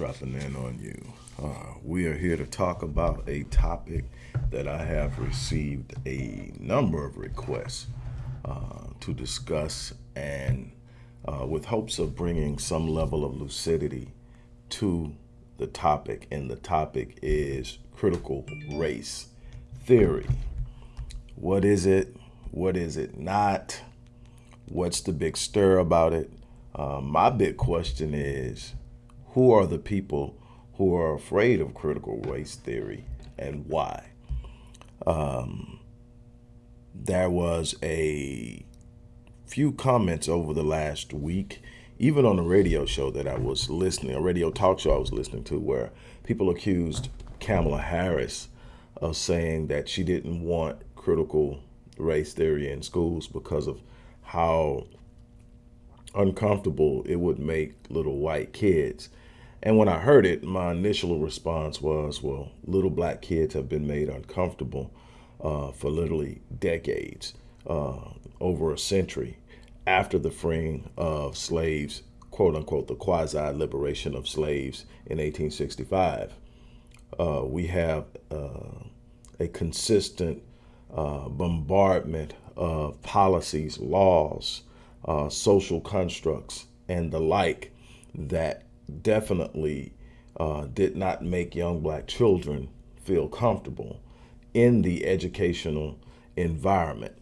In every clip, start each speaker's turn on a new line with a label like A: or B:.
A: Dropping in on you. Uh, we are here to talk about a topic that I have received a number of requests uh, to discuss and uh, with hopes of bringing some level of lucidity to the topic. And the topic is critical race theory. What is it? What is it not? What's the big stir about it? Uh, my big question is who are the people who are afraid of critical race theory and why? Um, there was a few comments over the last week, even on a radio show that I was listening, a radio talk show I was listening to, where people accused Kamala Harris of saying that she didn't want critical race theory in schools because of how uncomfortable it would make little white kids. And when I heard it, my initial response was, well, little black kids have been made uncomfortable uh, for literally decades, uh, over a century after the freeing of slaves, quote unquote, the quasi liberation of slaves in 1865. Uh, we have uh, a consistent uh, bombardment of policies, laws, uh, social constructs, and the like that definitely uh, did not make young black children feel comfortable in the educational environment.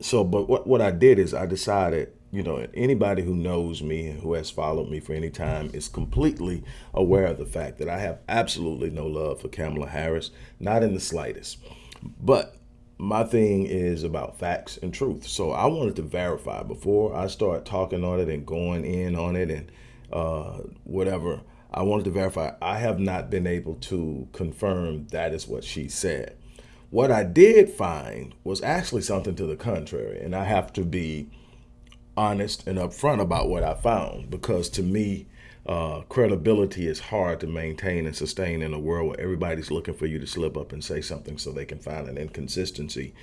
A: So, but what, what I did is I decided, you know, anybody who knows me and who has followed me for any time is completely aware of the fact that I have absolutely no love for Kamala Harris, not in the slightest. But my thing is about facts and truth. So I wanted to verify before I start talking on it and going in on it and uh, whatever. I wanted to verify I have not been able to confirm that is what she said. What I did find was actually something to the contrary, and I have to be honest and upfront about what I found because to me, uh, credibility is hard to maintain and sustain in a world where everybody's looking for you to slip up and say something so they can find an inconsistency,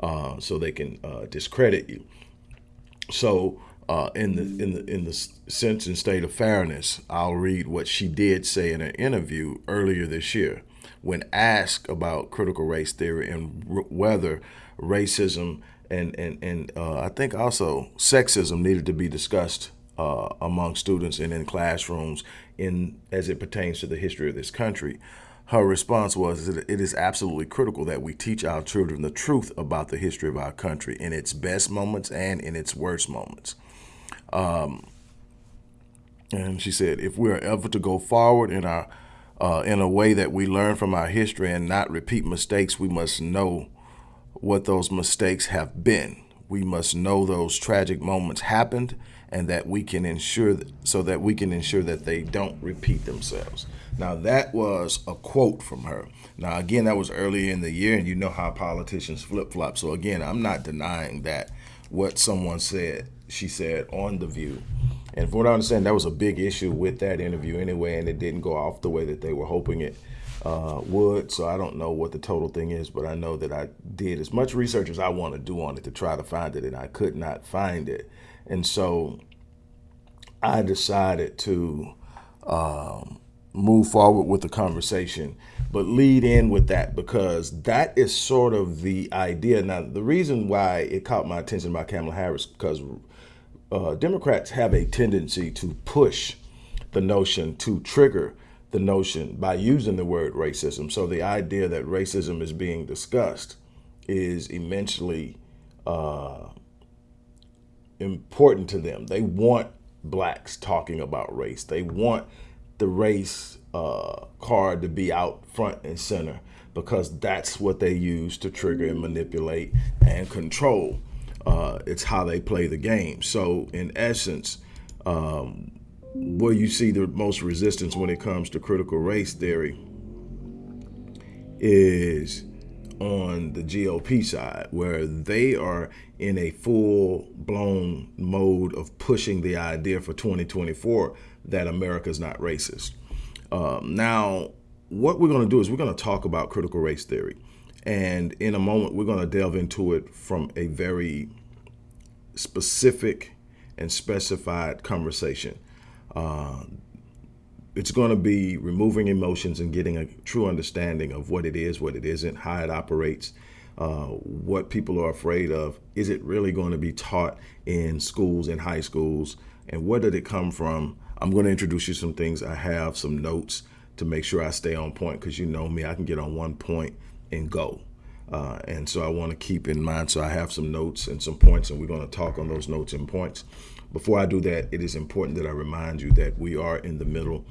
A: uh, so they can uh, discredit you. So, uh, in the in the in the sense and state of fairness, I'll read what she did say in an interview earlier this year, when asked about critical race theory and whether racism and and and uh, I think also sexism needed to be discussed uh, among students and in classrooms in as it pertains to the history of this country. Her response was that it is absolutely critical that we teach our children the truth about the history of our country in its best moments and in its worst moments. Um, and she said, if we are ever to go forward in our uh, in a way that we learn from our history and not repeat mistakes, we must know what those mistakes have been. We must know those tragic moments happened and that we can ensure that, so that we can ensure that they don't repeat themselves. Now that was a quote from her. Now again, that was early in the year, and you know how politicians flip flop. So again, I'm not denying that what someone said, she said on the View, and from what I understand, that was a big issue with that interview anyway, and it didn't go off the way that they were hoping it uh, would. So I don't know what the total thing is, but I know that I did as much research as I want to do on it to try to find it, and I could not find it. And so I decided to um, move forward with the conversation, but lead in with that because that is sort of the idea. Now, the reason why it caught my attention by Kamala Harris because uh, Democrats have a tendency to push the notion to trigger the notion by using the word racism. So the idea that racism is being discussed is immensely uh, important to them. They want blacks talking about race. They want the race uh, card to be out front and center because that's what they use to trigger and manipulate and control. Uh, it's how they play the game. So in essence, um, where you see the most resistance when it comes to critical race theory is on the GOP side, where they are in a full blown mode of pushing the idea for 2024 that America is not racist. Um, now, what we're going to do is we're going to talk about critical race theory. And in a moment, we're going to delve into it from a very specific and specified conversation. Uh, it's going to be removing emotions and getting a true understanding of what it is, what it isn't, how it operates, uh, what people are afraid of. Is it really going to be taught in schools, in high schools, and where did it come from? I'm going to introduce you some things. I have some notes to make sure I stay on point because you know me, I can get on one point and go. Uh, and so I want to keep in mind. So I have some notes and some points, and we're going to talk on those notes and points. Before I do that, it is important that I remind you that we are in the middle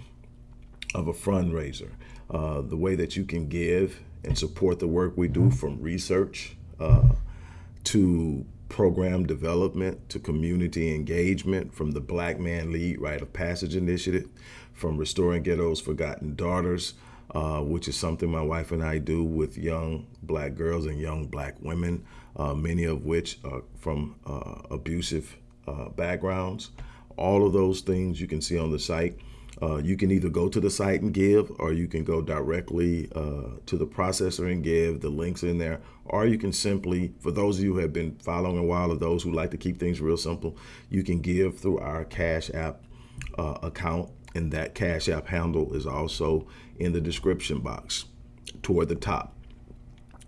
A: of a fundraiser. Uh, the way that you can give and support the work we do from research uh, to program development to community engagement from the Black Man Lead Rite of Passage Initiative, from Restoring Ghetto's Forgotten Daughters, uh, which is something my wife and I do with young black girls and young black women, uh, many of which are from uh, abusive uh, backgrounds. All of those things you can see on the site. Uh, you can either go to the site and give, or you can go directly to the processor and give. The links in there, or you can simply, for those of you who have been following a while, or those who like to keep things real simple, you can give through our Cash App account and that Cash App handle is also in the description box toward the top.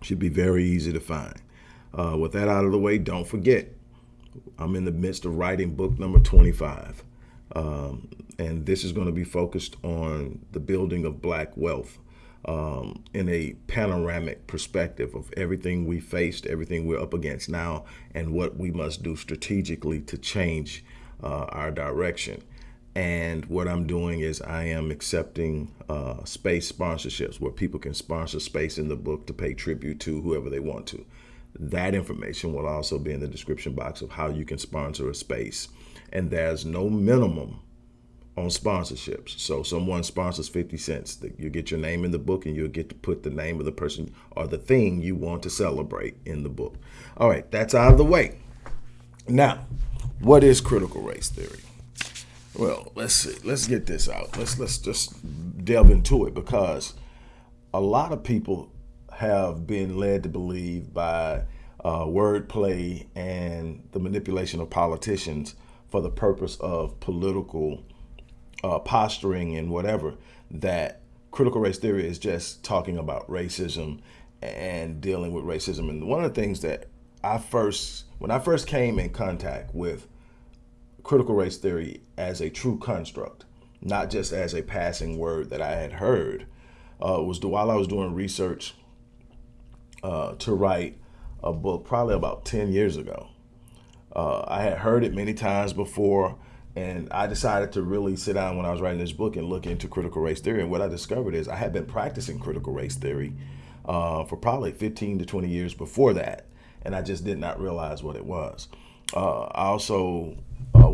A: Should be very easy to find. Uh, with that out of the way, don't forget, I'm in the midst of writing book number 25. Um, and this is going to be focused on the building of black wealth um, in a panoramic perspective of everything we faced, everything we're up against now, and what we must do strategically to change uh, our direction. And what I'm doing is I am accepting uh, space sponsorships where people can sponsor space in the book to pay tribute to whoever they want to. That information will also be in the description box of how you can sponsor a space. And there's no minimum on sponsorships. So someone sponsors 50 cents, you get your name in the book and you'll get to put the name of the person or the thing you want to celebrate in the book. All right, that's out of the way. Now, what is critical race theory? Well, let's see. Let's get this out. Let's let's just delve into it because a lot of people have been led to believe by uh, wordplay and the manipulation of politicians for the purpose of political uh, posturing and whatever that critical race theory is just talking about racism and dealing with racism. And one of the things that I first, when I first came in contact with critical race theory as a true construct, not just as a passing word that I had heard, uh, was while I was doing research uh, to write a book probably about 10 years ago. Uh, I had heard it many times before, and I decided to really sit down when I was writing this book and look into critical race theory. And what I discovered is I had been practicing critical race theory uh, for probably 15 to 20 years before that, and I just did not realize what it was. Uh, I also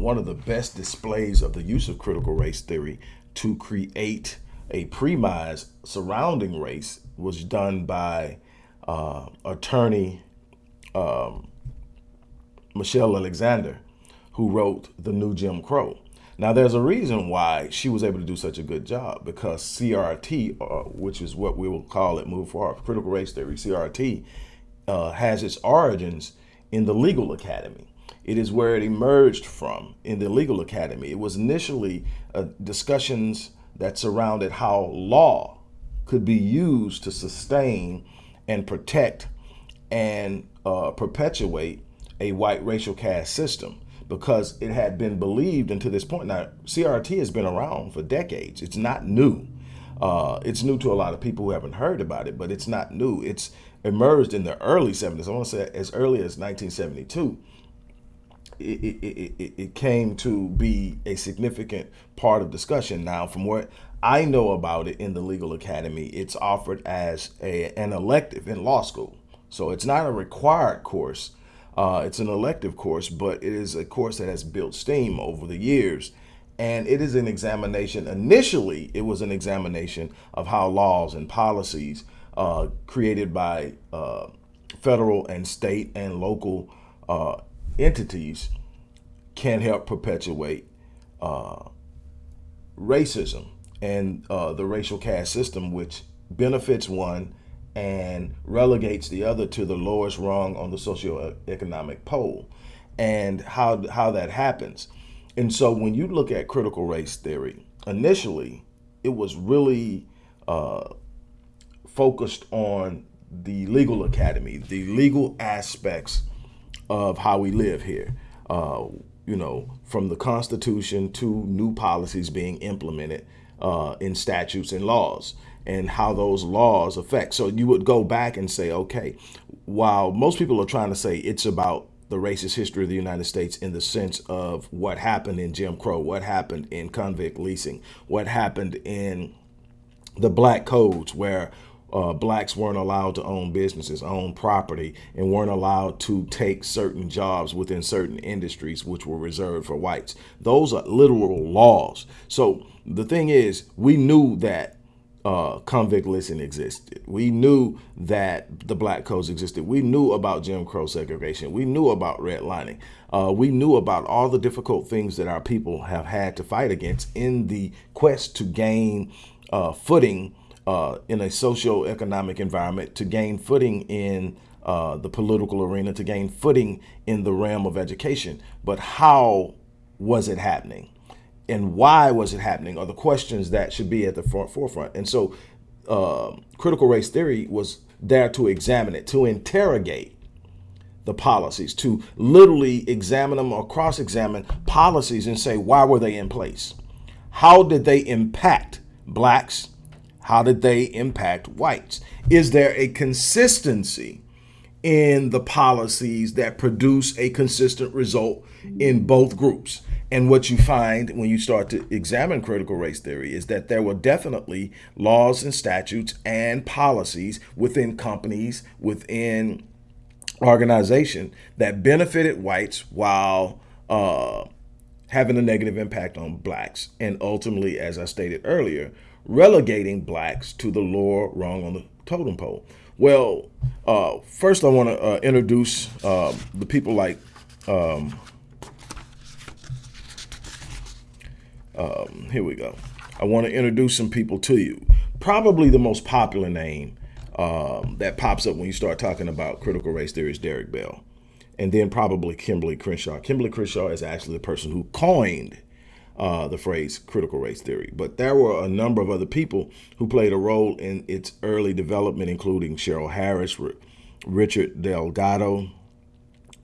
A: one of the best displays of the use of critical race theory to create a premise surrounding race was done by uh, attorney um, Michelle Alexander, who wrote The New Jim Crow. Now, there's a reason why she was able to do such a good job because CRT, uh, which is what we will call it move forward, critical race theory, CRT, uh, has its origins in the legal academy. It is where it emerged from in the legal academy. It was initially uh, discussions that surrounded how law could be used to sustain and protect and uh, perpetuate a white racial caste system because it had been believed until this point. Now, CRT has been around for decades. It's not new. Uh, it's new to a lot of people who haven't heard about it, but it's not new. It's emerged in the early 70s. I want to say as early as 1972 it, it, it, it came to be a significant part of discussion. Now, from what I know about it in the legal academy, it's offered as a, an elective in law school. So it's not a required course. Uh, it's an elective course, but it is a course that has built steam over the years. And it is an examination. Initially, it was an examination of how laws and policies uh, created by uh, federal and state and local uh, entities can help perpetuate uh, racism and uh, the racial caste system, which benefits one and relegates the other to the lowest rung on the socioeconomic pole, and how how that happens. And so, when you look at critical race theory, initially it was really uh, focused on the legal academy, the legal aspects of how we live here. Uh, you know, from the Constitution to new policies being implemented uh, in statutes and laws and how those laws affect. So you would go back and say, okay, while most people are trying to say it's about the racist history of the United States in the sense of what happened in Jim Crow, what happened in convict leasing, what happened in the black codes where uh, blacks weren't allowed to own businesses, own property, and weren't allowed to take certain jobs within certain industries which were reserved for whites. Those are literal laws. So the thing is, we knew that uh, convict leasing existed. We knew that the black codes existed. We knew about Jim Crow segregation. We knew about redlining. Uh, we knew about all the difficult things that our people have had to fight against in the quest to gain uh, footing uh, in a socio-economic environment, to gain footing in uh, the political arena, to gain footing in the realm of education. But how was it happening? And why was it happening are the questions that should be at the front, forefront. And so uh, critical race theory was there to examine it, to interrogate the policies, to literally examine them or cross-examine policies and say, why were they in place? How did they impact blacks, how did they impact whites? Is there a consistency in the policies that produce a consistent result in both groups? And what you find when you start to examine critical race theory is that there were definitely laws and statutes and policies within companies, within organization that benefited whites while uh, having a negative impact on blacks. And ultimately, as I stated earlier, relegating blacks to the lower rung on the totem pole. Well, uh, first I want to uh, introduce uh, the people like um, um, here we go. I want to introduce some people to you. Probably the most popular name um, that pops up when you start talking about critical race theory is Derek Bell. And then probably Kimberly Crenshaw. Kimberly Crenshaw is actually the person who coined uh, the phrase critical race theory. But there were a number of other people who played a role in its early development, including Cheryl Harris, Richard Delgado,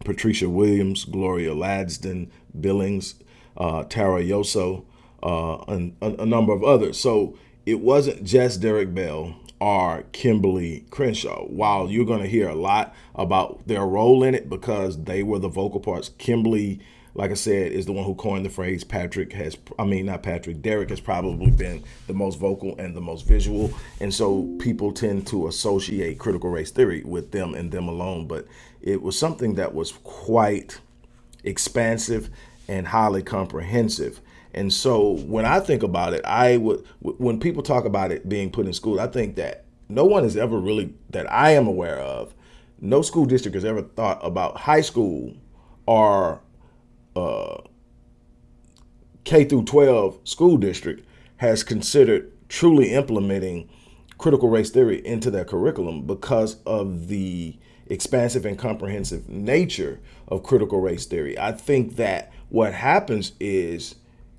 A: Patricia Williams, Gloria Ladson, Billings, uh, Tara Yosso, uh, and a, a number of others. So it wasn't just Derek Bell or Kimberly Crenshaw. While you're going to hear a lot about their role in it because they were the vocal parts, Kimberly like I said, is the one who coined the phrase. Patrick has, I mean, not Patrick, Derek has probably been the most vocal and the most visual. And so people tend to associate critical race theory with them and them alone. But it was something that was quite expansive and highly comprehensive. And so when I think about it, I would, when people talk about it being put in school, I think that no one has ever really, that I am aware of, no school district has ever thought about high school or uh, K through 12 school district has considered truly implementing critical race theory into their curriculum because of the expansive and comprehensive nature of critical race theory. I think that what happens is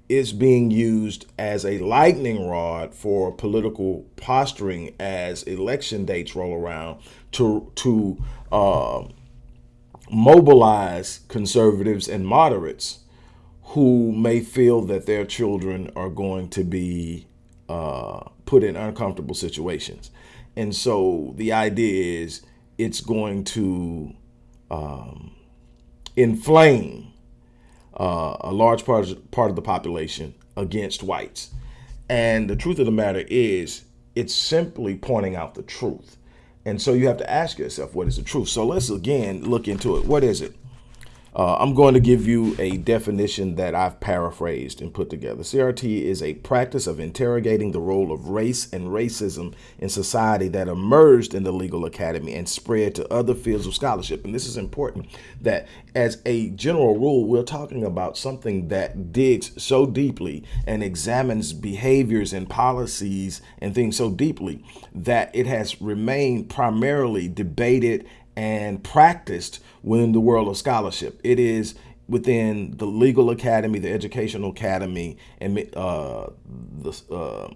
A: it's being used as a lightning rod for political posturing as election dates roll around to to uh, mobilize conservatives and moderates who may feel that their children are going to be uh, put in uncomfortable situations. And so the idea is it's going to um, inflame uh, a large part of, part of the population against whites. And the truth of the matter is it's simply pointing out the truth. And so you have to ask yourself, what is the truth? So let's again look into it. What is it? Uh, I'm going to give you a definition that I've paraphrased and put together. CRT is a practice of interrogating the role of race and racism in society that emerged in the legal academy and spread to other fields of scholarship. And this is important that as a general rule, we're talking about something that digs so deeply and examines behaviors and policies and things so deeply that it has remained primarily debated and practiced within the world of scholarship. It is within the legal academy, the educational academy, and uh, the uh,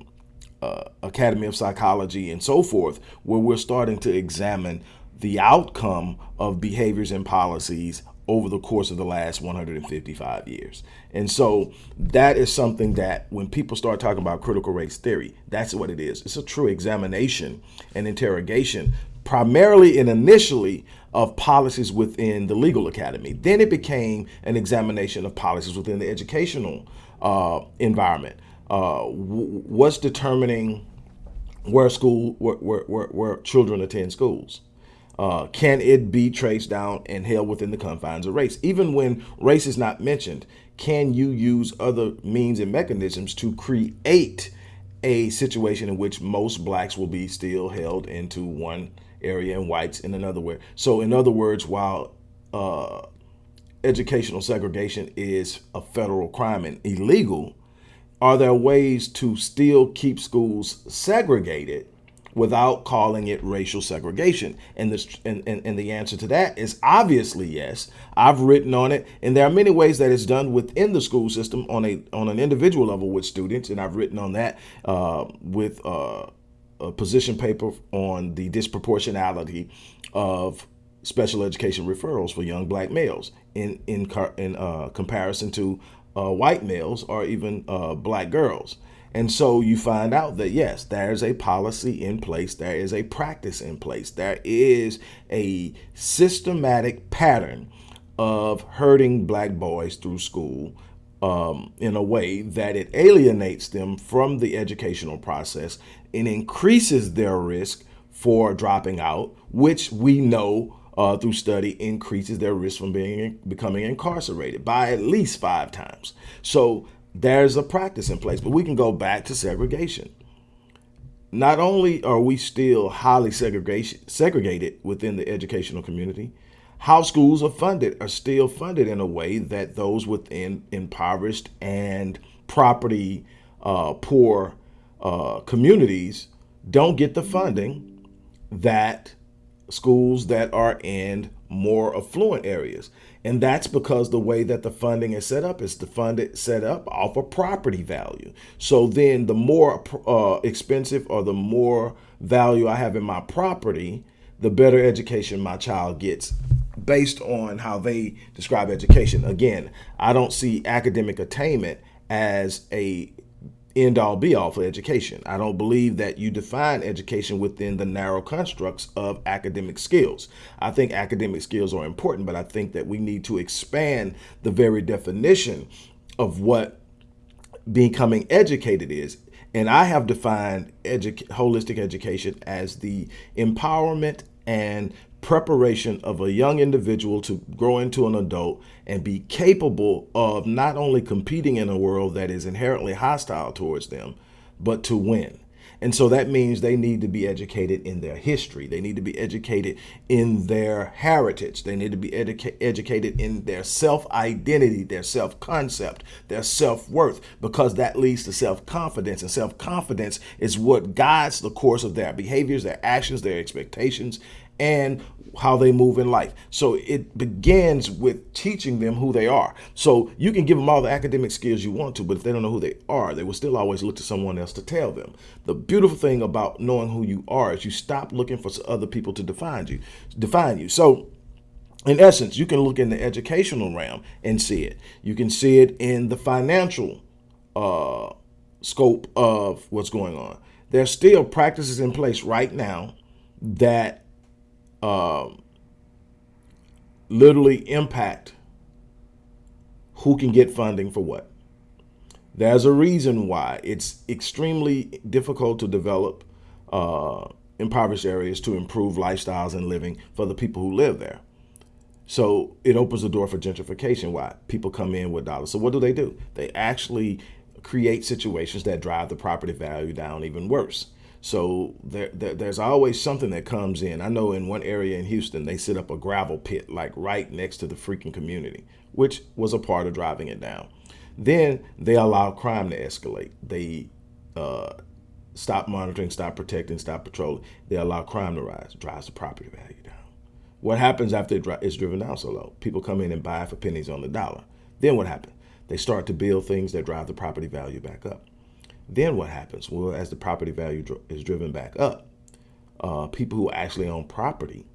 A: uh, Academy of Psychology and so forth, where we're starting to examine the outcome of behaviors and policies over the course of the last 155 years. And so that is something that when people start talking about critical race theory, that's what it is. It's a true examination and interrogation, primarily and initially of policies within the legal academy. Then it became an examination of policies within the educational uh, environment. Uh, what's determining where school, where, where, where, children attend schools? Uh, can it be traced down and held within the confines of race? Even when race is not mentioned, can you use other means and mechanisms to create a situation in which most blacks will be still held into one area and whites in another way? So in other words, while uh, educational segregation is a federal crime and illegal, are there ways to still keep schools segregated without calling it racial segregation? And, this, and, and, and the answer to that is obviously yes. I've written on it, and there are many ways that it's done within the school system on a on an individual level with students, and I've written on that uh, with uh, a position paper on the disproportionality of special education referrals for young black males in in in uh, comparison to uh, white males or even uh, black girls. And so you find out that yes, there's a policy in place, there is a practice in place, there is a systematic pattern of hurting black boys through school um, in a way that it alienates them from the educational process and increases their risk for dropping out, which we know uh, through study increases their risk from being becoming incarcerated by at least five times. So there's a practice in place, but we can go back to segregation. Not only are we still highly segregation, segregated within the educational community, how schools are funded are still funded in a way that those within impoverished and property uh, poor uh, communities don't get the funding that schools that are in more affluent areas. And that's because the way that the funding is set up is the fund it set up off of property value. So then the more uh, expensive or the more value I have in my property, the better education my child gets based on how they describe education. Again, I don't see academic attainment as a end all be all for education. I don't believe that you define education within the narrow constructs of academic skills. I think academic skills are important, but I think that we need to expand the very definition of what becoming educated is. And I have defined edu holistic education as the empowerment and preparation of a young individual to grow into an adult and be capable of not only competing in a world that is inherently hostile towards them, but to win. And so that means they need to be educated in their history. They need to be educated in their heritage. They need to be educa educated in their self-identity, their self-concept, their self-worth, because that leads to self-confidence. And self-confidence is what guides the course of their behaviors, their actions, their expectations, and how they move in life. So it begins with teaching them who they are. So you can give them all the academic skills you want to, but if they don't know who they are, they will still always look to someone else to tell them. The beautiful thing about knowing who you are is you stop looking for other people to define you, define you. So in essence, you can look in the educational realm and see it. You can see it in the financial uh, scope of what's going on. There's still practices in place right now that um, literally impact who can get funding for what. There's a reason why it's extremely difficult to develop uh, impoverished areas to improve lifestyles and living for the people who live there. So it opens the door for gentrification. Why? People come in with dollars. So what do they do? They actually create situations that drive the property value down even worse. So there, there, there's always something that comes in. I know in one area in Houston, they set up a gravel pit like right next to the freaking community, which was a part of driving it down. Then they allow crime to escalate. They uh, stop monitoring, stop protecting, stop patrolling. They allow crime to rise, drives the property value down. What happens after it's driven down so low? People come in and buy for pennies on the dollar. Then what happens? They start to build things that drive the property value back up. Then what happens? Well, as the property value is driven back up, uh, people who actually own property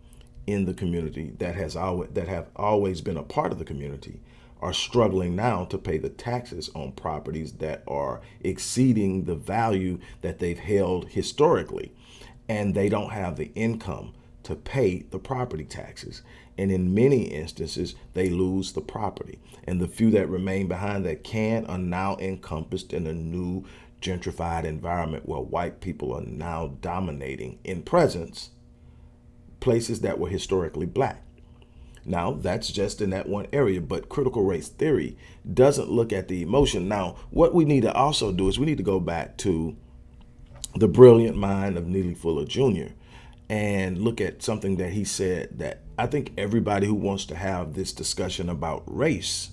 A: in the community that has always that have always been a part of the community are struggling now to pay the taxes on properties that are exceeding the value that they've held historically and they don't have the income to pay the property taxes and in many instances they lose the property and the few that remain behind that can are now encompassed in a new gentrified environment where white people are now dominating in presence places that were historically black. Now, that's just in that one area, but critical race theory doesn't look at the emotion. Now, what we need to also do is we need to go back to the brilliant mind of Neely Fuller Jr. and look at something that he said that I think everybody who wants to have this discussion about race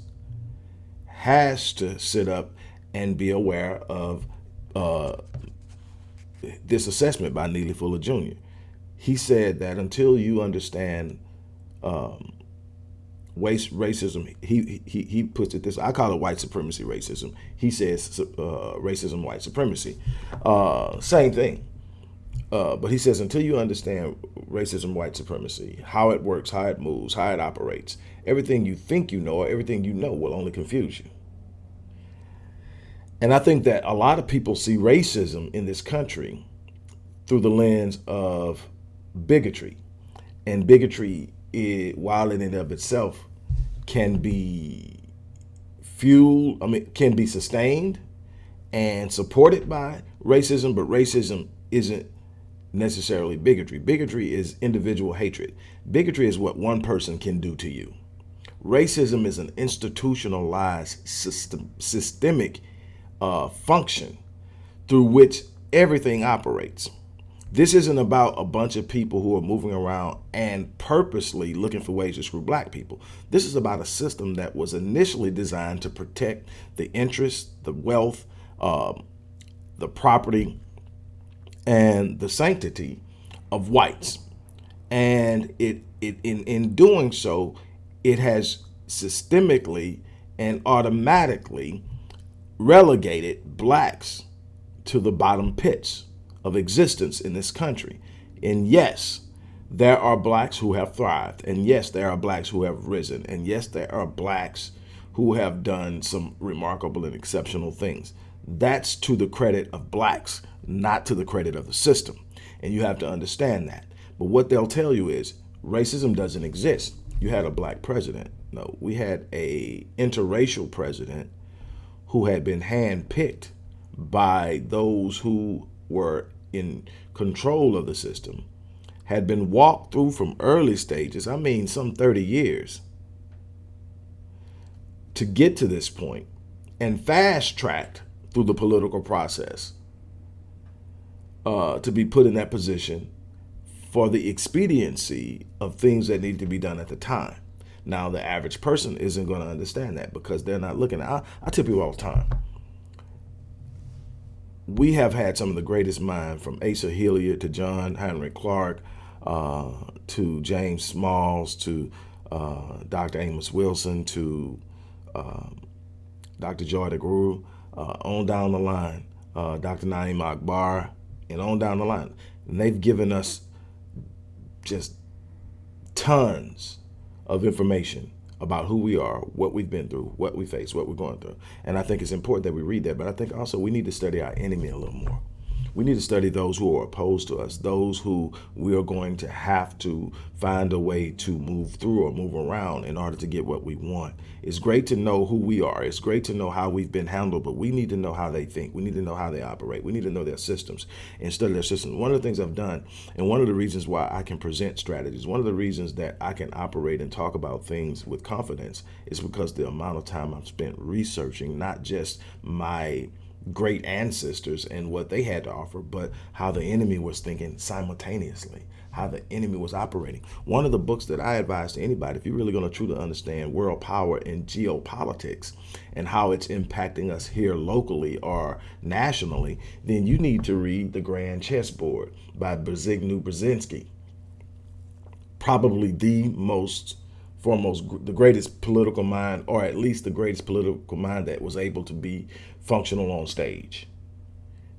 A: has to sit up and be aware of uh, this assessment by Neely Fuller Jr. He said that until you understand um, race, racism, he, he, he puts it this, I call it white supremacy racism. He says uh, racism, white supremacy. Uh, same thing. Uh, but he says until you understand racism, white supremacy, how it works, how it moves, how it operates, everything you think you know or everything you know will only confuse you. And I think that a lot of people see racism in this country through the lens of bigotry. And bigotry, is, while in and of itself, can be fueled, I mean, can be sustained and supported by racism, but racism isn't necessarily bigotry. Bigotry is individual hatred. Bigotry is what one person can do to you. Racism is an institutionalized system, systemic uh, function through which everything operates. This isn't about a bunch of people who are moving around and purposely looking for ways to screw black people. This is about a system that was initially designed to protect the interests, the wealth, uh, the property, and the sanctity of whites. And it, it in, in doing so, it has systemically and automatically relegated blacks to the bottom pits of existence in this country. And yes, there are blacks who have thrived. And yes, there are blacks who have risen. And yes, there are blacks who have done some remarkable and exceptional things. That's to the credit of blacks, not to the credit of the system. And you have to understand that. But what they'll tell you is racism doesn't exist. You had a black president. No, we had a interracial president who had been handpicked by those who were in control of the system, had been walked through from early stages, I mean some 30 years, to get to this point and fast-tracked through the political process uh, to be put in that position for the expediency of things that need to be done at the time. Now, the average person isn't going to understand that because they're not looking I, I tell people all the time, we have had some of the greatest minds from Asa Hilliard to John Henrik Clarke uh, to James Smalls to uh, Dr. Amos Wilson to um, Dr. Joy DeGruy, uh, on down the line, uh, Dr. Na'im Akbar, and on down the line. And they've given us just tons of information about who we are, what we've been through, what we face, what we're going through. And I think it's important that we read that, but I think also we need to study our enemy a little more. We need to study those who are opposed to us, those who we are going to have to find a way to move through or move around in order to get what we want. It's great to know who we are. It's great to know how we've been handled, but we need to know how they think. We need to know how they operate. We need to know their systems and study their systems. One of the things I've done, and one of the reasons why I can present strategies, one of the reasons that I can operate and talk about things with confidence is because the amount of time I've spent researching not just my great ancestors and what they had to offer, but how the enemy was thinking simultaneously, how the enemy was operating. One of the books that I advise to anybody, if you're really going to truly understand world power and geopolitics and how it's impacting us here locally or nationally, then you need to read The Grand Chessboard by Zbigniew Brzezinski. Probably the most foremost the greatest political mind, or at least the greatest political mind that was able to be functional on stage.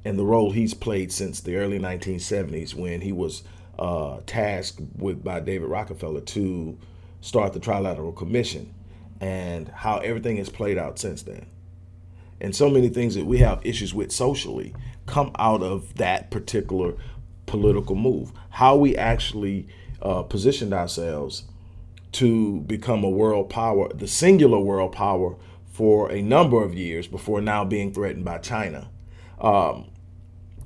A: and the role he's played since the early 1970s when he was uh, tasked with by David Rockefeller to start the Trilateral Commission and how everything has played out since then. And so many things that we have issues with socially come out of that particular political move. How we actually uh, positioned ourselves to become a world power, the singular world power for a number of years before now being threatened by China. Um,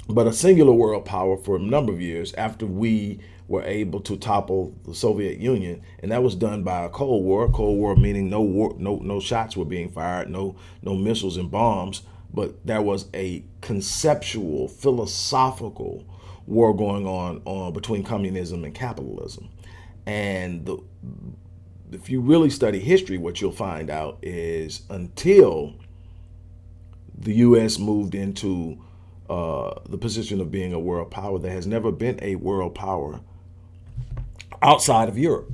A: but a singular world power for a number of years after we were able to topple the Soviet Union, and that was done by a Cold War. Cold War meaning no war, no no shots were being fired, no no missiles and bombs, but there was a conceptual, philosophical war going on, on between communism and capitalism. And the, if you really study history, what you'll find out is until the U.S. moved into uh, the position of being a world power, there has never been a world power outside of Europe.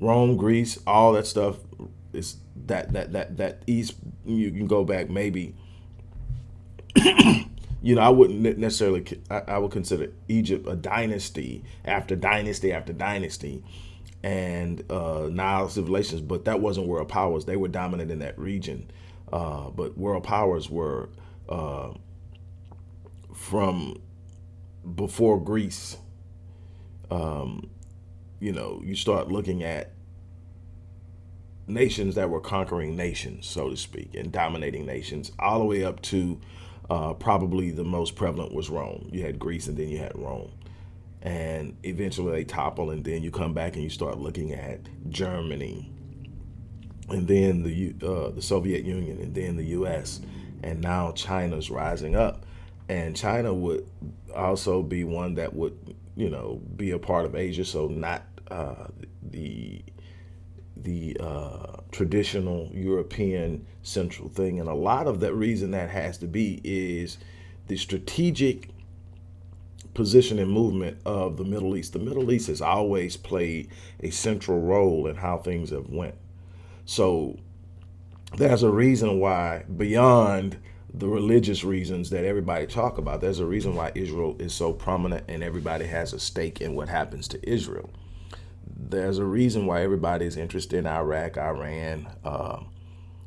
A: Rome, Greece, all that stuff is that that that that East. You can go back maybe you know, I wouldn't necessarily, I, I, would consider Egypt a dynasty after dynasty after dynasty and uh, Nile civilizations, but that wasn't world powers. They were dominant in that region. Uh, but world powers were uh, from before Greece. Um, you know, you start looking at nations that were conquering nations, so to speak, and dominating nations, all the way up to uh, probably the most prevalent was Rome. You had Greece and then you had Rome. And eventually they topple and then you come back and you start looking at Germany and then the, uh, the Soviet Union and then the US. And now China's rising up. And China would also be one that would, you know, be a part of Asia. So not uh, the the uh, traditional European central thing. And a lot of that reason that has to be is the strategic position and movement of the Middle East. The Middle East has always played a central role in how things have went. So there's a reason why beyond the religious reasons that everybody talk about, there's a reason why Israel is so prominent and everybody has a stake in what happens to Israel there's a reason why everybody's interested in Iraq, Iran, uh,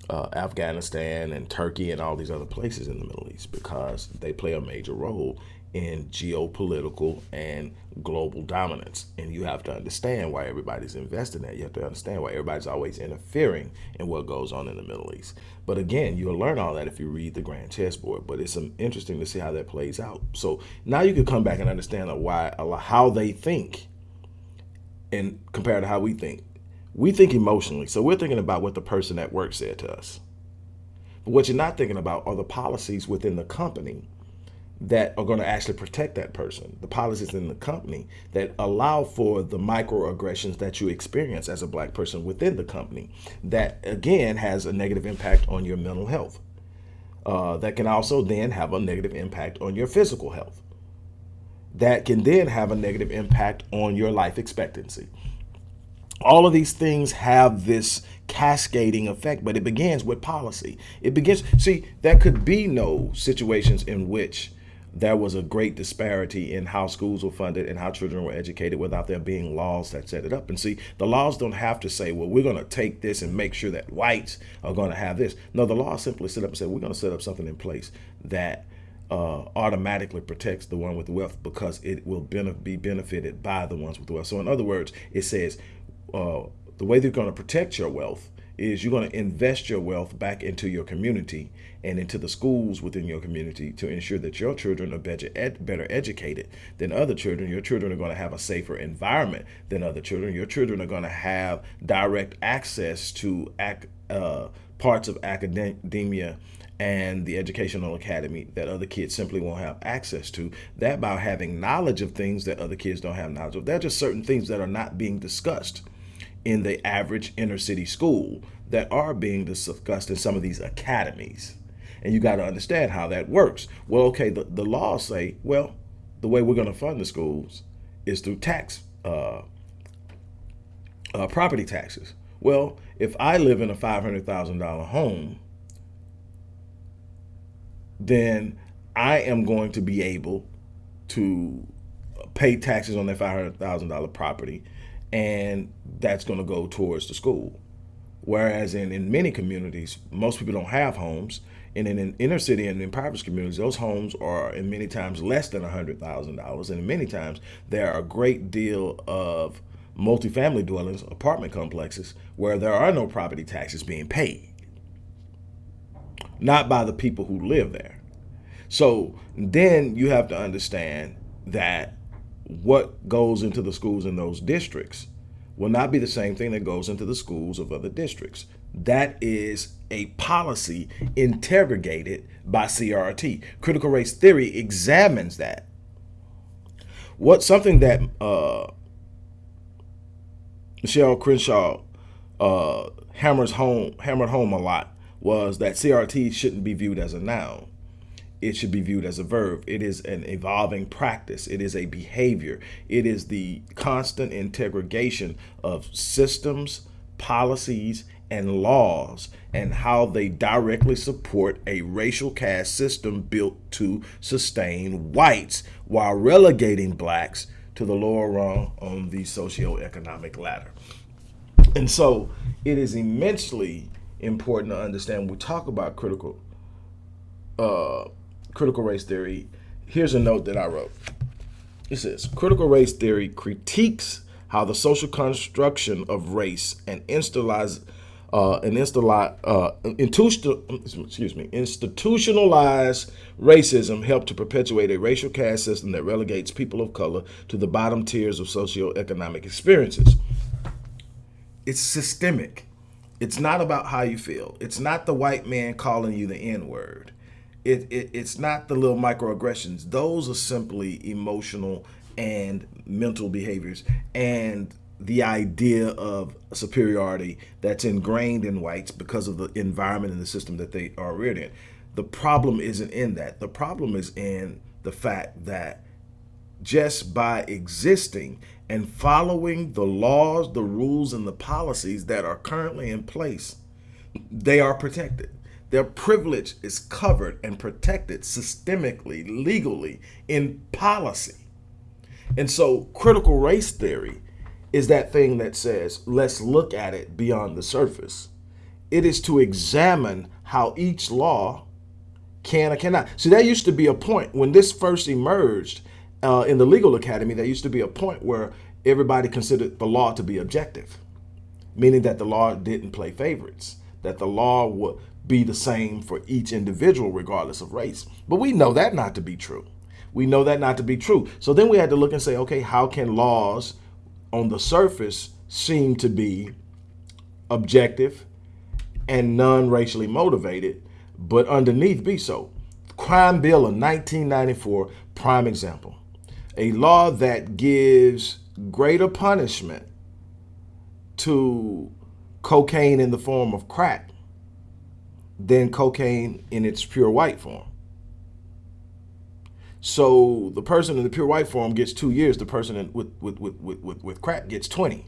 A: uh, Afghanistan, and Turkey, and all these other places in the Middle East because they play a major role in geopolitical and global dominance. And you have to understand why everybody's invested in that. You have to understand why everybody's always interfering in what goes on in the Middle East. But again, you'll learn all that if you read the Grand Chessboard. But it's um, interesting to see how that plays out. So now you can come back and understand why how they think and compared to how we think. We think emotionally. So we're thinking about what the person at work said to us. But what you're not thinking about are the policies within the company that are going to actually protect that person. The policies in the company that allow for the microaggressions that you experience as a black person within the company. That again has a negative impact on your mental health. Uh, that can also then have a negative impact on your physical health that can then have a negative impact on your life expectancy. All of these things have this cascading effect, but it begins with policy. It begins, see, there could be no situations in which there was a great disparity in how schools were funded and how children were educated without there being laws that set it up. And see, the laws don't have to say, well, we're going to take this and make sure that whites are going to have this. No, the law simply set up and said, we're going to set up something in place that uh, automatically protects the one with wealth because it will be benefited by the ones with wealth. So in other words, it says uh, the way they're going to protect your wealth is you're going to invest your wealth back into your community and into the schools within your community to ensure that your children are better, ed better educated than other children. Your children are going to have a safer environment than other children. Your children are going to have direct access to ac uh, parts of academia and the educational academy that other kids simply won't have access to. That by having knowledge of things that other kids don't have knowledge of. There are just certain things that are not being discussed in the average inner city school that are being discussed in some of these academies. And you got to understand how that works. Well, okay, the, the laws say, well, the way we're going to fund the schools is through tax, uh, uh, property taxes. Well, if I live in a $500,000 home, then I am going to be able to pay taxes on that $500,000 property and that's going to go towards the school. Whereas in, in many communities, most people don't have homes. And in, in inner city and in impoverished communities, those homes are in many times less than $100,000. And many times there are a great deal of multifamily dwellings, apartment complexes, where there are no property taxes being paid. Not by the people who live there. So then you have to understand that what goes into the schools in those districts will not be the same thing that goes into the schools of other districts. That is a policy interrogated by CRT. Critical race theory examines that. What something that uh, Michelle Crenshaw uh, hammers home hammered home a lot was that CRT shouldn't be viewed as a noun it should be viewed as a verb. It is an evolving practice. It is a behavior. It is the constant integration of systems, policies, and laws and how they directly support a racial caste system built to sustain whites while relegating blacks to the lower rung on the socioeconomic ladder. And so it is immensely important to understand when we talk about critical uh, critical race theory, here's a note that I wrote. It says, critical race theory critiques how the social construction of race and institutionalized uh, an uh, excuse me, institutionalized racism helped to perpetuate a racial caste system that relegates people of color to the bottom tiers of socioeconomic experiences. It's systemic. It's not about how you feel. It's not the white man calling you the N-word it, it, it's not the little microaggressions. Those are simply emotional and mental behaviors and the idea of superiority that's ingrained in whites because of the environment and the system that they are reared in. The problem isn't in that. The problem is in the fact that just by existing and following the laws, the rules, and the policies that are currently in place, they are protected. Their privilege is covered and protected systemically, legally, in policy. And so critical race theory is that thing that says, let's look at it beyond the surface. It is to examine how each law can or cannot. See, there used to be a point when this first emerged uh, in the legal academy, there used to be a point where everybody considered the law to be objective, meaning that the law didn't play favorites, that the law would be the same for each individual regardless of race. But we know that not to be true. We know that not to be true. So then we had to look and say, okay, how can laws on the surface seem to be objective and non-racially motivated, but underneath be so? Crime Bill of 1994, prime example. A law that gives greater punishment to cocaine in the form of crack than cocaine in its pure white form. So the person in the pure white form gets two years. The person in, with, with, with, with, with crack gets 20.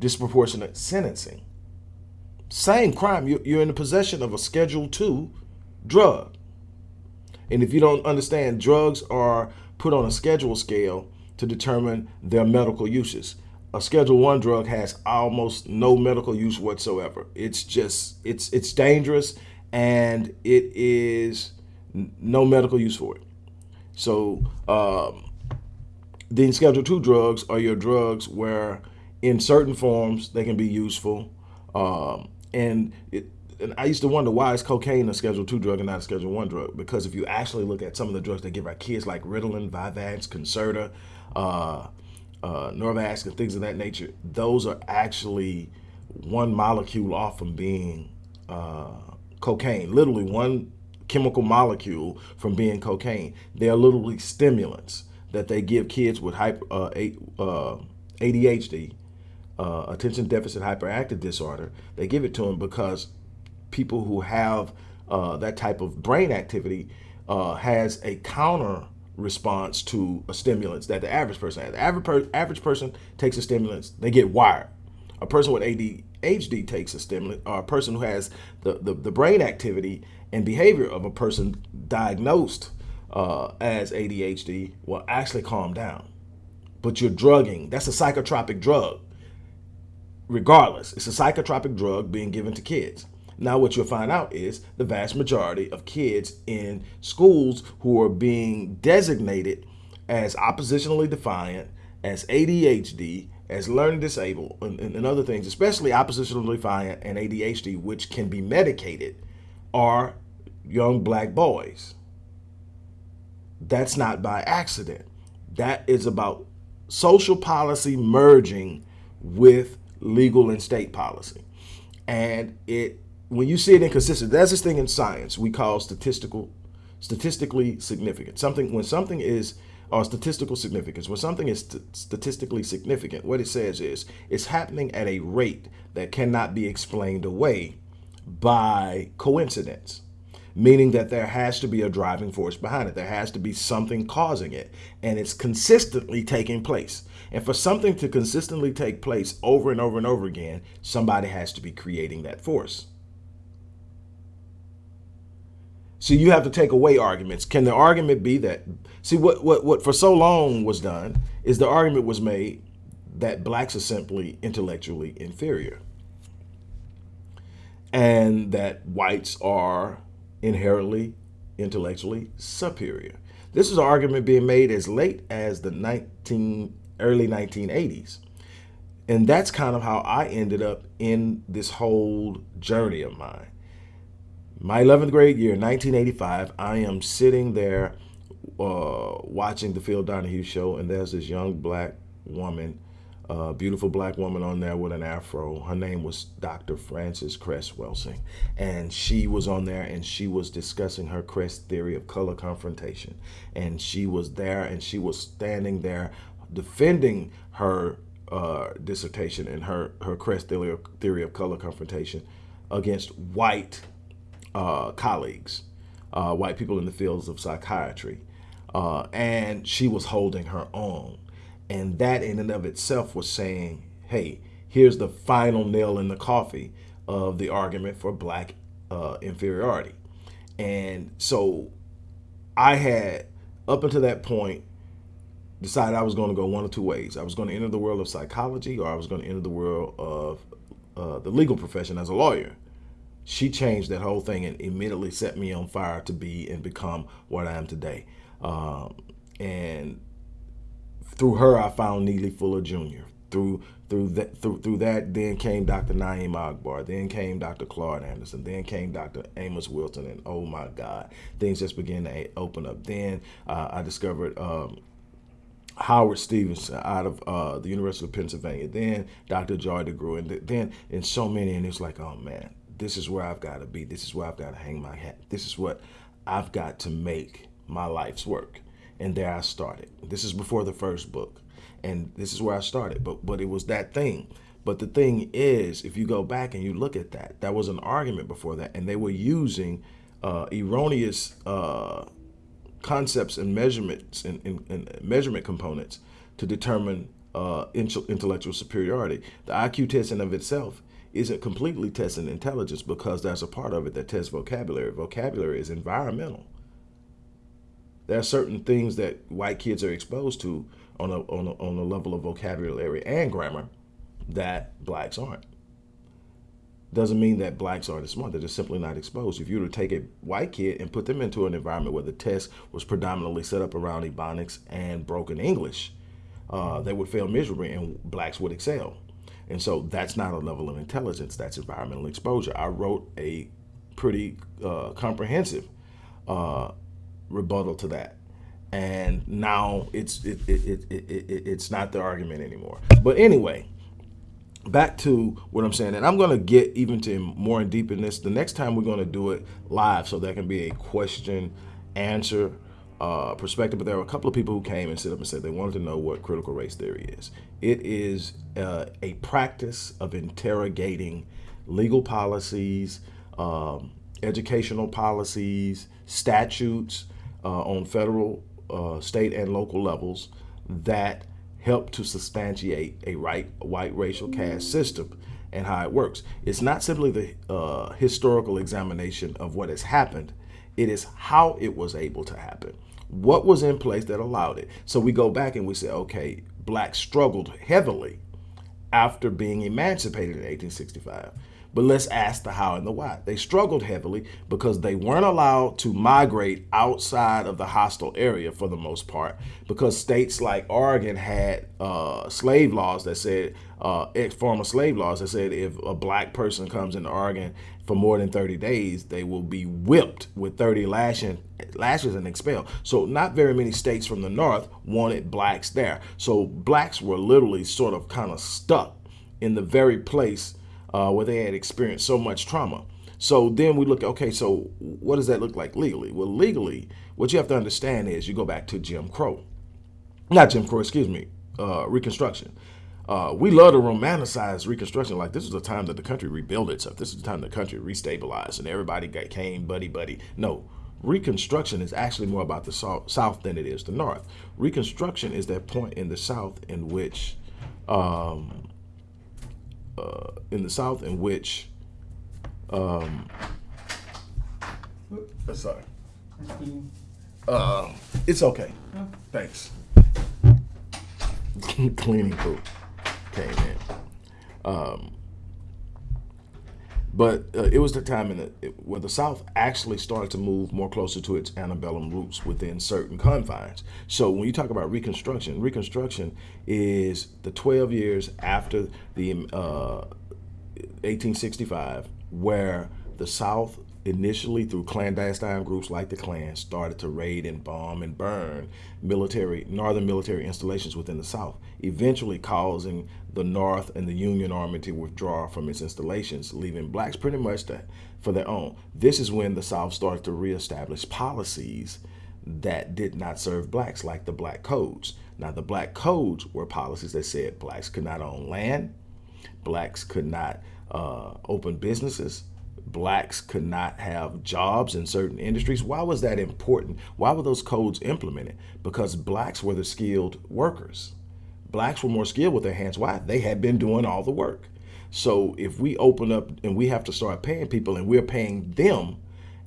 A: Disproportionate sentencing. Same crime. You're in the possession of a Schedule II drug. And if you don't understand, drugs are put on a schedule scale to determine their medical uses a schedule one drug has almost no medical use whatsoever. It's just, it's, it's dangerous and it is no medical use for it. So um, then schedule two drugs are your drugs where in certain forms they can be useful. Um, and, it, and I used to wonder why is cocaine a schedule two drug and not a schedule one drug? Because if you actually look at some of the drugs they give our kids like Ritalin, Vyvanse, Concerta, uh, uh, Norvasc and things of that nature, those are actually one molecule off from being uh, cocaine, literally one chemical molecule from being cocaine. They're literally stimulants that they give kids with hyper, uh, uh ADHD, uh, attention deficit hyperactive disorder. They give it to them because people who have uh, that type of brain activity has a counter response to a stimulants that the average person has. The average, per average person takes a stimulants, they get wired. A person with ADHD takes a stimulant, or a person who has the, the, the brain activity and behavior of a person diagnosed uh, as ADHD will actually calm down. But you're drugging, that's a psychotropic drug. Regardless, it's a psychotropic drug being given to kids. Now, what you'll find out is the vast majority of kids in schools who are being designated as oppositionally defiant, as ADHD, as learning disabled, and, and, other things, especially oppositionally defiant and ADHD, which can be medicated, are young black boys. That's not by accident. That is about social policy merging with legal and state policy. And it when you see it inconsistent, that's this thing in science we call statistical, statistically significant. Something when something is or statistical significance. When something is st statistically significant, what it says is it's happening at a rate that cannot be explained away by coincidence, meaning that there has to be a driving force behind it. There has to be something causing it, and it's consistently taking place. And for something to consistently take place over and over and over again, somebody has to be creating that force. So you have to take away arguments. Can the argument be that, see what, what, what for so long was done is the argument was made that blacks are simply intellectually inferior and that whites are inherently intellectually superior. This is an argument being made as late as the 19, early 1980s. And that's kind of how I ended up in this whole journey of mine my 11th grade year, 1985, I am sitting there uh, watching the Phil Donahue show, and there's this young black woman, uh, beautiful black woman on there with an afro. Her name was Dr. Frances Cress Welsing, and she was on there and she was discussing her Cress theory of color confrontation. And she was there and she was standing there defending her uh, dissertation and her, her Cress theory of, theory of color confrontation against white uh, colleagues, uh, white people in the fields of psychiatry. Uh, and she was holding her own. And that in and of itself was saying, hey, here's the final nail in the coffee of the argument for black uh, inferiority. And so I had, up until that point, decided I was going to go one of two ways. I was going to enter the world of psychology or I was going to enter the world of uh, the legal profession as a lawyer she changed that whole thing and immediately set me on fire to be and become what I am today. Um, and through her, I found Neely Fuller Jr. Through through that through through that, then came Dr. Na'im Akbar. Then came Dr. Claude Anderson. Then came Dr. Amos Wilson. And oh my God, things just began to open up. Then uh, I discovered. Um, Howard Stevenson out of uh, the University of Pennsylvania, then Dr. Joy DeGruy, and then and so many, and it's like, oh man, this is where I've got to be. This is where I've got to hang my hat. This is what I've got to make my life's work. And there I started. This is before the first book. And this is where I started. But but it was that thing. But the thing is, if you go back and you look at that, that was an argument before that. And they were using uh, erroneous uh, concepts and measurements and, and, and, measurement components to determine uh, intellectual superiority. The IQ test in of itself isn't completely testing intelligence because there's a part of it that tests vocabulary. Vocabulary is environmental. There are certain things that white kids are exposed to on a, on a, on a level of vocabulary and grammar that blacks aren't. Doesn't mean that blacks aren't smart. They're just simply not exposed. If you were to take a white kid and put them into an environment where the test was predominantly set up around Ebonics and broken English, uh, they would fail miserably and blacks would excel. And so that's not a level of intelligence, that's environmental exposure. I wrote a pretty uh, comprehensive uh, rebuttal to that. And now it's it, it, it, it, it's not the argument anymore. But anyway, back to what I'm saying, and I'm going to get even to more in deep in this. The next time we're going to do it live, so that can be a question answer uh, perspective, but there were a couple of people who came and stood up and said they wanted to know what critical race theory is. It is uh, a practice of interrogating legal policies, um, educational policies, statutes uh, on federal, uh, state, and local levels that help to substantiate a right white racial caste system. and how it works. It's not simply the uh, historical examination of what has happened, it is how it was able to happen. What was in place that allowed it? So we go back and we say, okay, blacks struggled heavily after being emancipated in 1865. But let's ask the how and the why. They struggled heavily because they weren't allowed to migrate outside of the hostile area for the most part because states like Oregon had uh, slave laws that said, uh, former slave laws that said if a black person comes into Oregon for more than 30 days, they will be whipped with 30 lashing, lashes and expelled. So not very many states from the north wanted blacks there. So blacks were literally sort of kind of stuck in the very place uh, where they had experienced so much trauma. So then we look, okay, so what does that look like legally? Well, legally, what you have to understand is you go back to Jim Crow. Not Jim Crow, excuse me, uh, Reconstruction. Uh, we love to romanticize Reconstruction like this is the time that the country rebuilt itself. This is the time the country restabilized and everybody got, came buddy buddy. No, Reconstruction is actually more about the South than it is the North. Reconstruction is that point in the South in which um, uh, in the South in which, um, uh, sorry, uh, it's okay. Thanks. Cleaning crew came in. Um, but uh, it was the time in the, where the South actually started to move more closer to its antebellum roots within certain confines. So when you talk about Reconstruction, Reconstruction is the 12 years after the uh, 1865, where the South initially through clandestine groups like the Klan started to raid and bomb and burn military northern military installations within the South, eventually causing the North and the Union Army to withdraw from its installations, leaving blacks pretty much to, for their own. This is when the South started to reestablish policies that did not serve blacks, like the black codes. Now, the black codes were policies that said blacks could not own land, blacks could not uh, open businesses, blacks could not have jobs in certain industries. Why was that important? Why were those codes implemented? Because blacks were the skilled workers. Blacks were more skilled with their hands. Why? They had been doing all the work. So if we open up and we have to start paying people and we're paying them,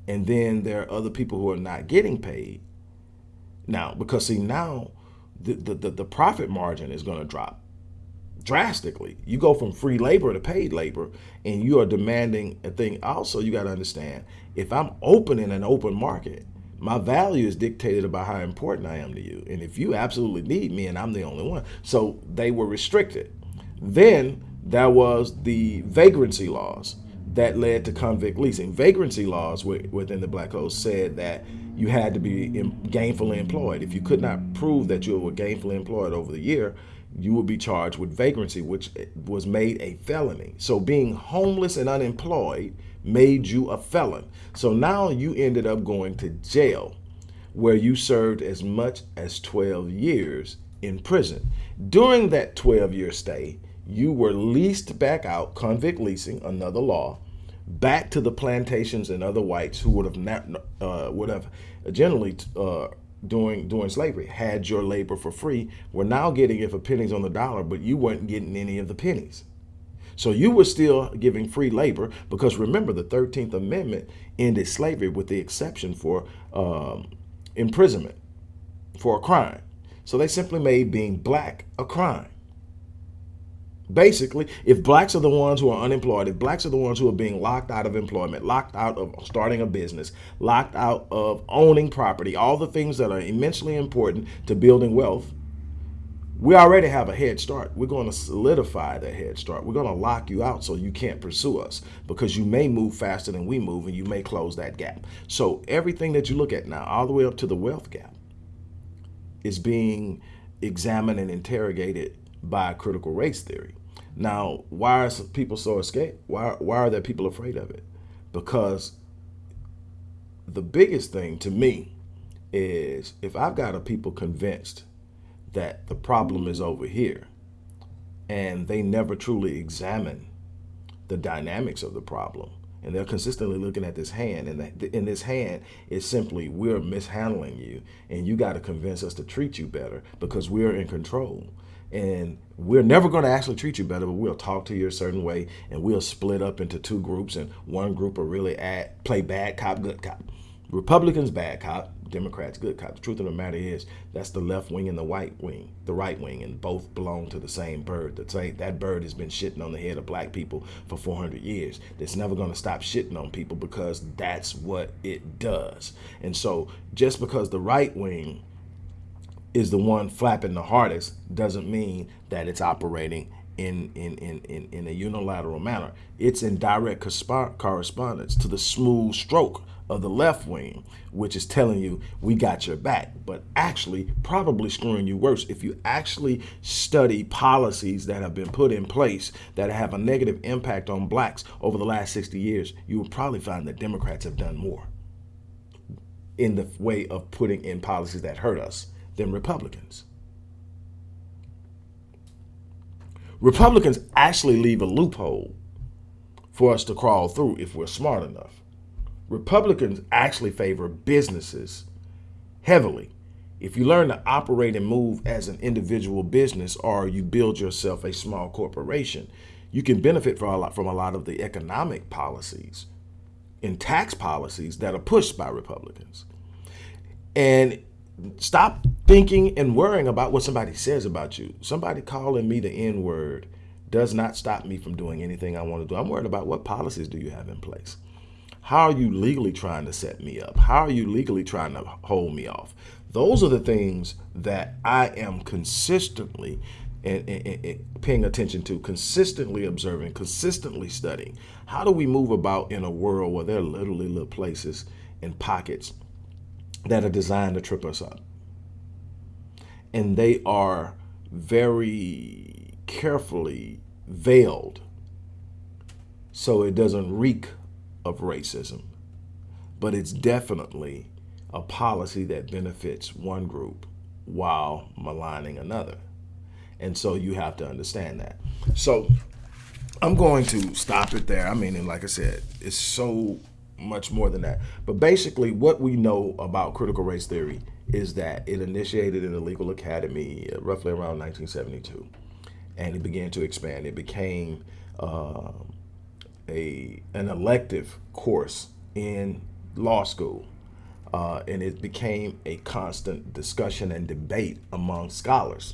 A: and then there are other people who are not getting paid. Now, because see now the, the, the profit margin is going to drop drastically. You go from free labor to paid labor, and you are demanding a thing. Also, you got to understand if I'm open in an open market, my value is dictated by how important I am to you. And if you absolutely need me and I'm the only one, so they were restricted. Then there was the vagrancy laws that led to convict leasing. Vagrancy laws within the Black Code said that you had to be gainfully employed. If you could not prove that you were gainfully employed over the year, you would be charged with vagrancy, which was made a felony. So being homeless and unemployed made you a felon. So now you ended up going to jail where you served as much as 12 years in prison. During that 12 year stay, you were leased back out, convict leasing, another law, back to the plantations and other whites who would have not, uh, would have generally uh, during during slavery had your labor for free were now getting it for pennies on the dollar, but you weren't getting any of the pennies. So you were still giving free labor because remember the 13th Amendment ended slavery with the exception for um, imprisonment for a crime. So they simply made being black a crime. Basically, if blacks are the ones who are unemployed, if blacks are the ones who are being locked out of employment, locked out of starting a business, locked out of owning property, all the things that are immensely important to building wealth, we already have a head start. We're going to solidify that head start. We're going to lock you out so you can't pursue us because you may move faster than we move and you may close that gap. So everything that you look at now, all the way up to the wealth gap, is being examined and interrogated by critical race theory. Now, why are people so scared? Why, why are there people afraid of it? Because the biggest thing to me is if I've got a people convinced that the problem is over here and they never truly examine the dynamics of the problem and they're consistently looking at this hand, and in this hand is simply we're mishandling you, and you got to convince us to treat you better because we're in control. And we're never going to actually treat you better, but we'll talk to you a certain way, and we'll split up into two groups, and one group will really add, play bad cop, good cop. Republicans bad cop, Democrats good cop. The truth of the matter is that's the left wing and the white wing, the right wing, and both belong to the same bird. The that bird has been shitting on the head of black people for 400 years. It's never going to stop shitting on people because that's what it does. And so just because the right wing is the one flapping the hardest doesn't mean that it's operating in, in, in, in, in a unilateral manner. It's in direct correspondence to the smooth stroke of the left wing, which is telling you we got your back, but actually probably screwing you worse. If you actually study policies that have been put in place that have a negative impact on blacks over the last 60 years, you will probably find that Democrats have done more in the way of putting in policies that hurt us than Republicans. Republicans actually leave a loophole for us to crawl through if we're smart enough. Republicans actually favor businesses heavily. If you learn to operate and move as an individual business or you build yourself a small corporation, you can benefit from a lot, from a lot of the economic policies and tax policies that are pushed by Republicans. And stop thinking and worrying about what somebody says about you. Somebody calling me the N word does not stop me from doing anything I want to do. I'm worried about what policies do you have in place? How are you legally trying to set me up? How are you legally trying to hold me off? Those are the things that I am consistently and, and, and, paying attention to, consistently observing, consistently studying. How do we move about in a world where there are literally little places and pockets that are designed to trip us up? And they are very carefully veiled so it doesn't reek of racism, but it's definitely a policy that benefits one group while maligning another. And so you have to understand that. So I'm going to stop it there. I mean, and like I said, it's so much more than that. But basically, what we know about critical race theory is that it initiated in the legal academy uh, roughly around 1972, and it began to expand. It became uh, a an elective course in law school. Uh, and it became a constant discussion and debate among scholars.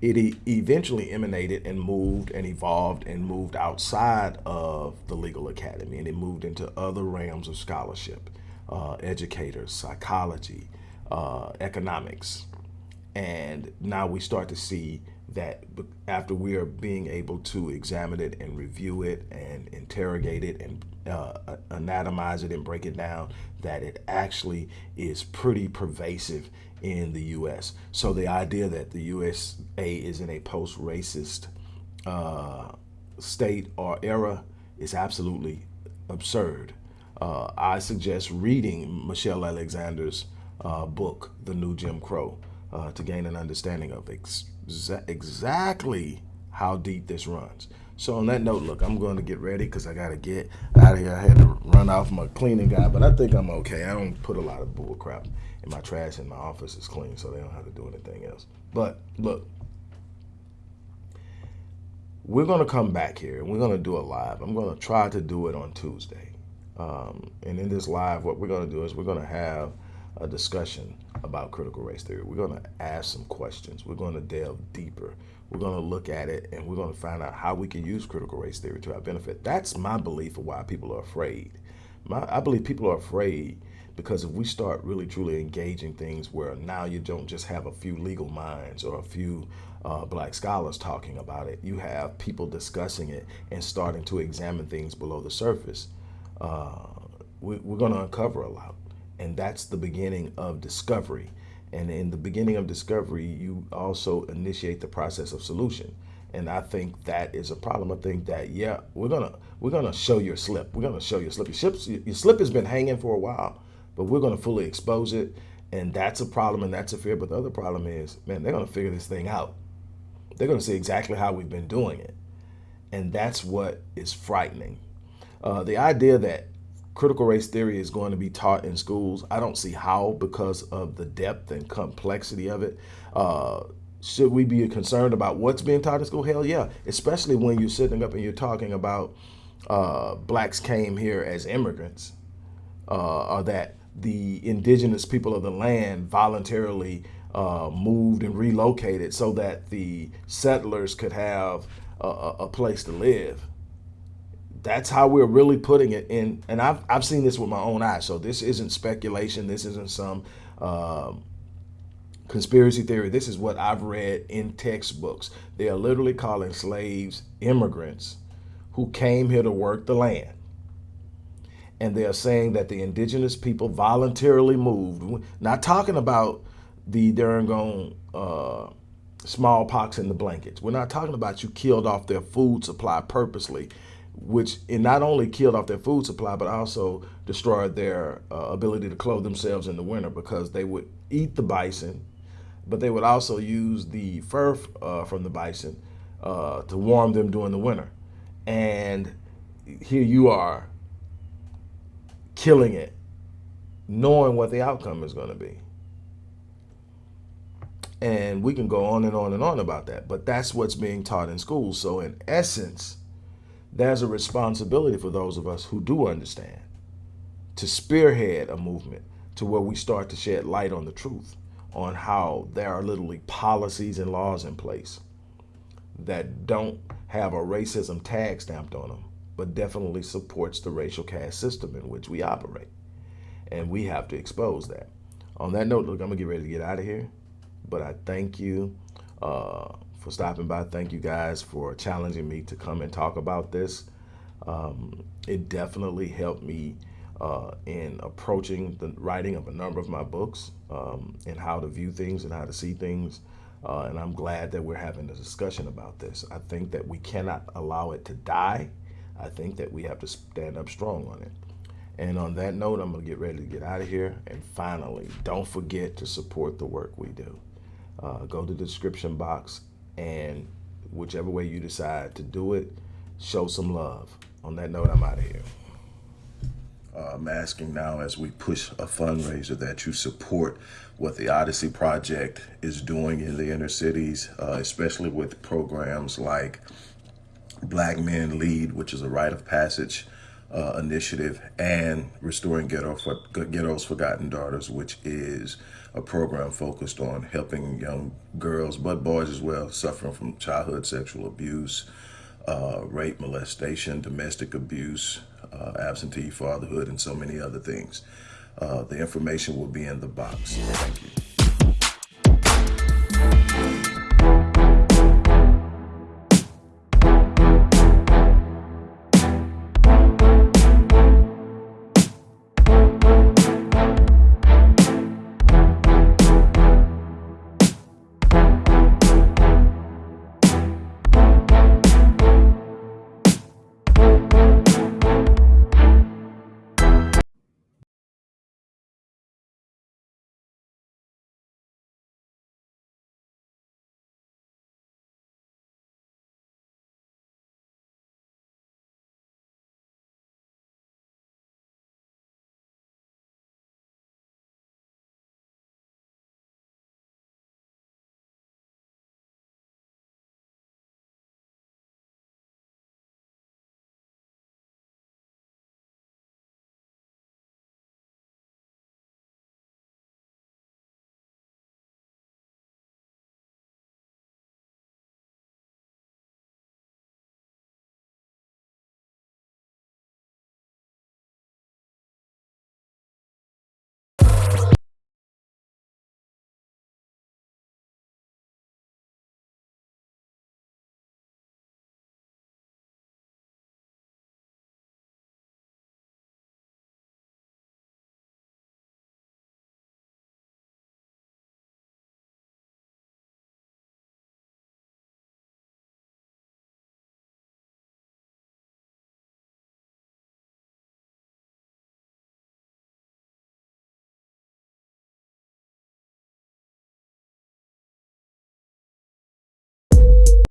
A: It eventually emanated and moved and evolved and moved outside of the legal academy and it moved into other realms of scholarship, uh, educators, psychology, uh, economics. And now we start to see that after we are being able to examine it and review it and interrogate it and uh, anatomize it and break it down, that it actually is pretty pervasive in the U.S. So the idea that the USA is in a post-racist uh, state or era is absolutely absurd. Uh, I suggest reading Michelle Alexander's uh, book, The New Jim Crow, uh, to gain an understanding of exactly how deep this runs. So on that note, look, I'm going to get ready because I got to get out of here. I had to run off my cleaning guy, but I think I'm okay. I don't put a lot of bull crap in my trash in my office is clean, so they don't have to do anything else. But look, we're going to come back here and we're going to do a live. I'm going to try to do it on Tuesday. Um, and in this live, what we're going to do is we're going to have a discussion about critical race theory. We're going to ask some questions. We're going to delve deeper. We're going to look at it and we're going to find out how we can use critical race theory to our benefit. That's my belief of why people are afraid. My, I believe people are afraid because if we start really truly engaging things where now you don't just have a few legal minds or a few uh, black scholars talking about it, you have people discussing it and starting to examine things below the surface. Uh, we, we're going to uncover a lot and that's the beginning of discovery. And in the beginning of discovery, you also initiate the process of solution. And I think that is a problem. I think that yeah, we're gonna we're gonna show your slip. We're gonna show your slip. Your slip, your slip has been hanging for a while, but we're gonna fully expose it. And that's a problem, and that's a fear. But the other problem is, man, they're gonna figure this thing out. They're gonna see exactly how we've been doing it, and that's what is frightening. Uh, the idea that critical race theory is going to be taught in schools, I don't see how because of the depth and complexity of it. Uh, should we be concerned about what's being taught in school? Hell yeah, especially when you're sitting up and you're talking about uh, blacks came here as immigrants, uh, or that the indigenous people of the land voluntarily uh, moved and relocated so that the settlers could have a, a place to live. That's how we're really putting it in. And I've, I've seen this with my own eyes. So this isn't speculation. This isn't some um, conspiracy theory. This is what I've read in textbooks. They are literally calling slaves immigrants who came here to work the land. And they are saying that the indigenous people voluntarily moved. Not talking about the Durangone uh, smallpox in the blankets. We're not talking about you killed off their food supply purposely, which it not only killed off their food supply, but also destroyed their uh, ability to clothe themselves in the winter because they would eat the bison, but they would also use the fur uh, from the bison uh, to warm them during the winter. And here you are killing it, knowing what the outcome is going to be. And we can go on and on and on about that, but that's what's being taught in schools. So in essence, there's a responsibility for those of us who do understand to spearhead a movement to where we start to shed light on the truth, on how there are literally policies and laws in place that don't have a racism tag stamped on them, but definitely supports the racial caste system in which we operate. And we have to expose that. On that note, look, I'm gonna get ready to get out of here. But I thank you uh, for stopping by. Thank you guys for challenging me to come and talk about this. Um, it definitely helped me uh, in approaching the writing of a number of my books um, and how to view things and how to see things. Uh, and I'm glad that we're having a discussion about this. I think that we cannot allow it to die. I think that we have to stand up strong on it. And on that note, I'm going to get ready to get out of here. And finally, don't forget to support the work we do uh, go to the description box and whichever way you decide to do it, show some love. On that note, I'm out of here. Uh, I'm asking now as we push a fundraiser that you support what the Odyssey Project is doing in the inner cities, uh, especially with programs like Black Men Lead, which is a rite of passage uh, initiative, and Restoring Ghetto for, Ghetto's Forgotten Daughters, which is a program focused on helping young girls, but boys as well, suffering from childhood sexual abuse, uh, rape, molestation, domestic abuse, uh, absentee fatherhood, and so many other things. Uh, the information will be in the box. Thank you.